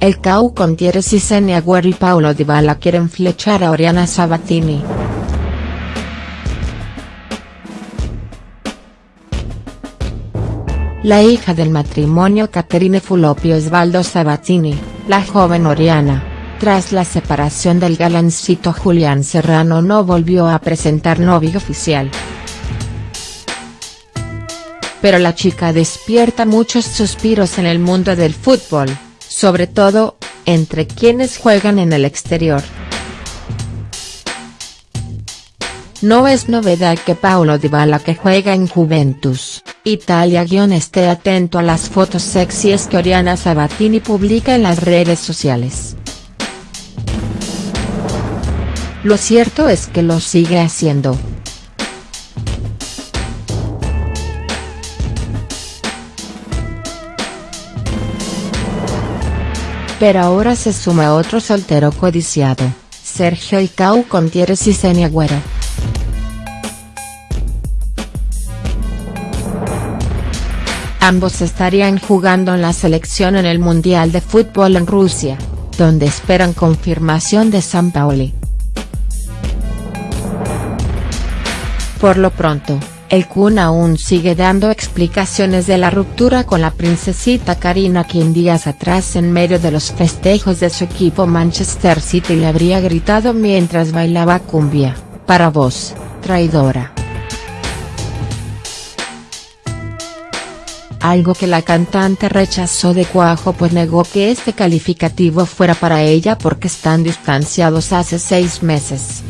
el CAU con Thierry Cissé Agüero y Paulo Dybala quieren flechar a Oriana Sabatini. La hija del matrimonio Caterine Fulopio Osvaldo Sabatini, la joven Oriana, tras la separación del galancito Julián Serrano no volvió a presentar novio oficial. Pero la chica despierta muchos suspiros en el mundo del fútbol sobre todo, entre quienes juegan en el exterior. No es novedad que Paulo Dybala que juega en Juventus, Italia esté atento a las fotos sexys que Oriana Sabatini publica en las redes sociales. Lo cierto es que lo sigue haciendo, Pero ahora se suma otro soltero codiciado, Sergio Icau con Thierry y Agüero. Ambos estarían jugando en la selección en el Mundial de Fútbol en Rusia, donde esperan confirmación de San Paoli. Por lo pronto, el Kun aún sigue dando explicaciones de la ruptura con la princesita Karina quien días atrás en medio de los festejos de su equipo Manchester City le habría gritado mientras bailaba cumbia, para vos, traidora. Algo que la cantante rechazó de cuajo pues negó que este calificativo fuera para ella porque están distanciados hace seis meses.